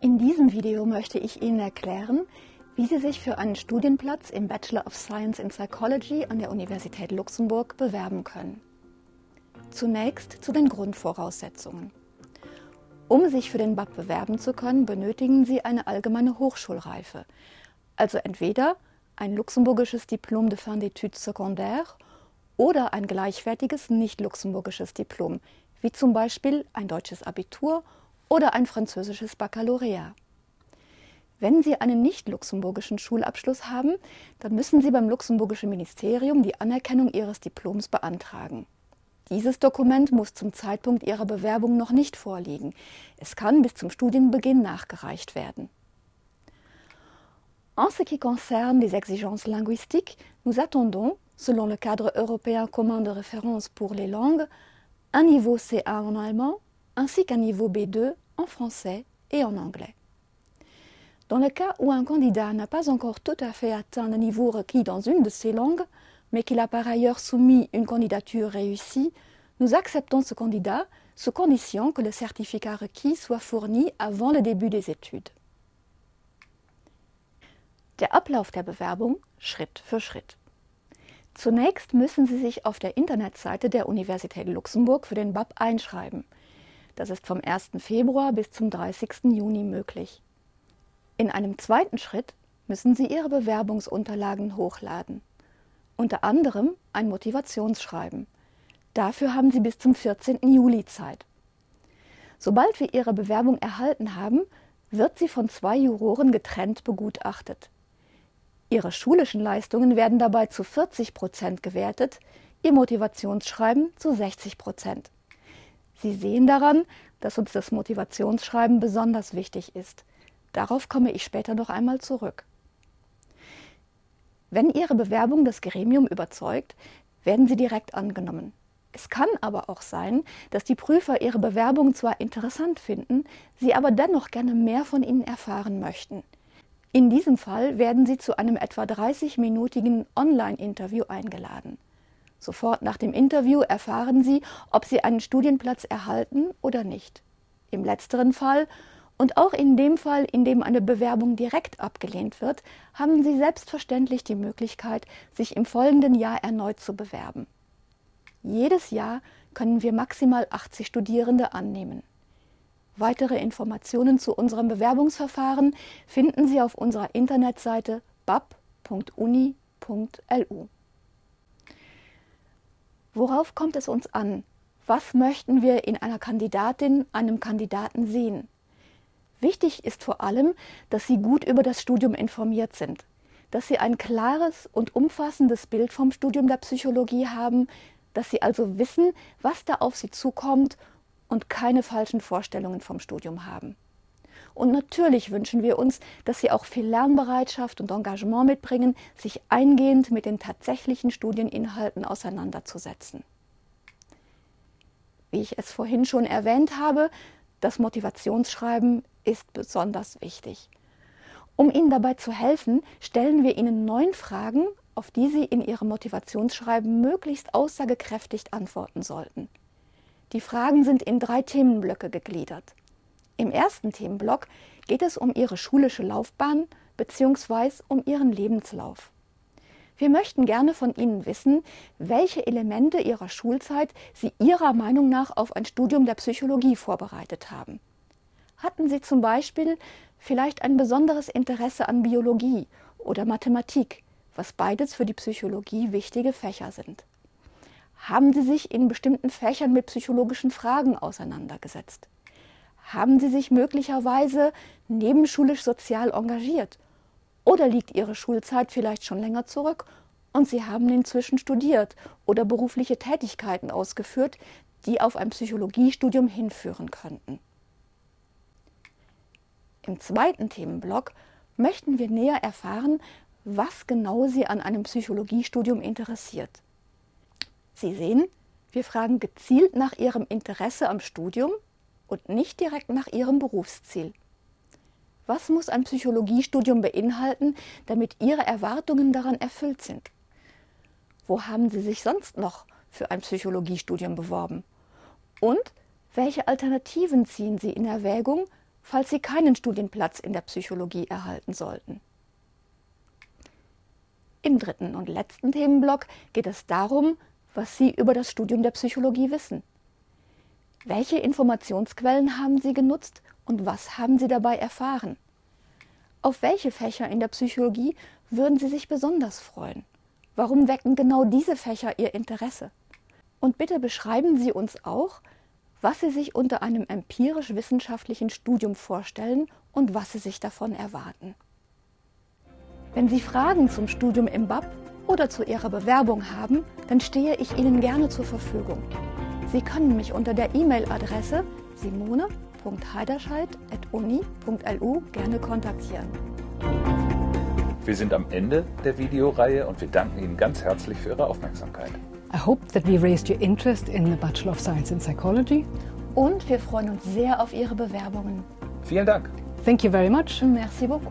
In diesem Video möchte ich Ihnen erklären, wie Sie sich für einen Studienplatz im Bachelor of Science in Psychology an der Universität Luxemburg bewerben können. Zunächst zu den Grundvoraussetzungen. Um sich für den BAP bewerben zu können, benötigen Sie eine allgemeine Hochschulreife, also entweder ein luxemburgisches Diplom de fin d'études secondaires oder ein gleichwertiges nicht-luxemburgisches Diplom, wie zum Beispiel ein deutsches Abitur oder ein französisches Baccalaureat. Wenn Sie einen nicht-luxemburgischen Schulabschluss haben, dann müssen Sie beim luxemburgischen Ministerium die Anerkennung Ihres Diploms beantragen. Dieses Dokument muss zum Zeitpunkt Ihrer Bewerbung noch nicht vorliegen. Es kann bis zum Studienbeginn nachgereicht werden. En ce qui concerne les exigences linguistiques, nous attendons, selon le cadre européen commun de référence pour les langues, un niveau C1 en allemand ainsi qu'un niveau B2 en français et en anglais. Dans le cas où un candidat n'a pas encore tout à fait atteint le niveau requis dans une de ces langues, mais qu'il a par ailleurs soumis une candidature réussie, nous acceptons ce candidat sous condition que le certificat requis soit fourni avant le début des études. Der Ablauf der Bewerbung Schritt für Schritt. Zunächst müssen Sie sich auf der Internetseite der Universität Luxemburg für den BAP einschreiben. Das ist vom 1. Februar bis zum 30. Juni möglich. In einem zweiten Schritt müssen Sie Ihre Bewerbungsunterlagen hochladen. Unter anderem ein Motivationsschreiben. Dafür haben Sie bis zum 14. Juli Zeit. Sobald wir Ihre Bewerbung erhalten haben, wird sie von zwei Juroren getrennt begutachtet. Ihre schulischen Leistungen werden dabei zu 40 Prozent gewertet, Ihr Motivationsschreiben zu 60 Prozent. Sie sehen daran, dass uns das Motivationsschreiben besonders wichtig ist. Darauf komme ich später noch einmal zurück. Wenn Ihre Bewerbung das Gremium überzeugt, werden Sie direkt angenommen. Es kann aber auch sein, dass die Prüfer Ihre Bewerbung zwar interessant finden, sie aber dennoch gerne mehr von Ihnen erfahren möchten. In diesem Fall werden Sie zu einem etwa 30-minütigen Online-Interview eingeladen. Sofort nach dem Interview erfahren Sie, ob Sie einen Studienplatz erhalten oder nicht. Im letzteren Fall und auch in dem Fall, in dem eine Bewerbung direkt abgelehnt wird, haben Sie selbstverständlich die Möglichkeit, sich im folgenden Jahr erneut zu bewerben. Jedes Jahr können wir maximal 80 Studierende annehmen. Weitere Informationen zu unserem Bewerbungsverfahren finden Sie auf unserer Internetseite bab.uni.lu. Worauf kommt es uns an? Was möchten wir in einer Kandidatin, einem Kandidaten sehen? Wichtig ist vor allem, dass Sie gut über das Studium informiert sind, dass Sie ein klares und umfassendes Bild vom Studium der Psychologie haben, dass Sie also wissen, was da auf Sie zukommt und keine falschen Vorstellungen vom Studium haben. Und natürlich wünschen wir uns, dass Sie auch viel Lernbereitschaft und Engagement mitbringen, sich eingehend mit den tatsächlichen Studieninhalten auseinanderzusetzen. Wie ich es vorhin schon erwähnt habe, das Motivationsschreiben ist besonders wichtig. Um Ihnen dabei zu helfen, stellen wir Ihnen neun Fragen, auf die Sie in Ihrem Motivationsschreiben möglichst aussagekräftig antworten sollten. Die Fragen sind in drei Themenblöcke gegliedert. Im ersten Themenblock geht es um Ihre schulische Laufbahn bzw. um Ihren Lebenslauf. Wir möchten gerne von Ihnen wissen, welche Elemente Ihrer Schulzeit Sie Ihrer Meinung nach auf ein Studium der Psychologie vorbereitet haben. Hatten Sie zum Beispiel vielleicht ein besonderes Interesse an Biologie oder Mathematik, was beides für die Psychologie wichtige Fächer sind? Haben Sie sich in bestimmten Fächern mit psychologischen Fragen auseinandergesetzt? Haben Sie sich möglicherweise nebenschulisch sozial engagiert? Oder liegt Ihre Schulzeit vielleicht schon länger zurück und Sie haben inzwischen studiert oder berufliche Tätigkeiten ausgeführt, die auf ein Psychologiestudium hinführen könnten? Im zweiten Themenblock möchten wir näher erfahren, was genau Sie an einem Psychologiestudium interessiert. Sie sehen, wir fragen gezielt nach Ihrem Interesse am Studium und nicht direkt nach Ihrem Berufsziel. Was muss ein Psychologiestudium beinhalten, damit Ihre Erwartungen daran erfüllt sind? Wo haben Sie sich sonst noch für ein Psychologiestudium beworben? Und welche Alternativen ziehen Sie in Erwägung, falls Sie keinen Studienplatz in der Psychologie erhalten sollten. Im dritten und letzten Themenblock geht es darum, was Sie über das Studium der Psychologie wissen. Welche Informationsquellen haben Sie genutzt und was haben Sie dabei erfahren? Auf welche Fächer in der Psychologie würden Sie sich besonders freuen? Warum wecken genau diese Fächer Ihr Interesse? Und bitte beschreiben Sie uns auch, was Sie sich unter einem empirisch-wissenschaftlichen Studium vorstellen und was Sie sich davon erwarten. Wenn Sie Fragen zum Studium im BAP oder zu Ihrer Bewerbung haben, dann stehe ich Ihnen gerne zur Verfügung. Sie können mich unter der E-Mail-Adresse simone.heiderscheid.uni.lu gerne kontaktieren. Wir sind am Ende der Videoreihe und wir danken Ihnen ganz herzlich für Ihre Aufmerksamkeit. I hope that we raised your interest in the Bachelor of Science in Psychology. Und wir freuen uns sehr auf Ihre Bewerbungen. Vielen Dank. Thank you very much. Merci beaucoup.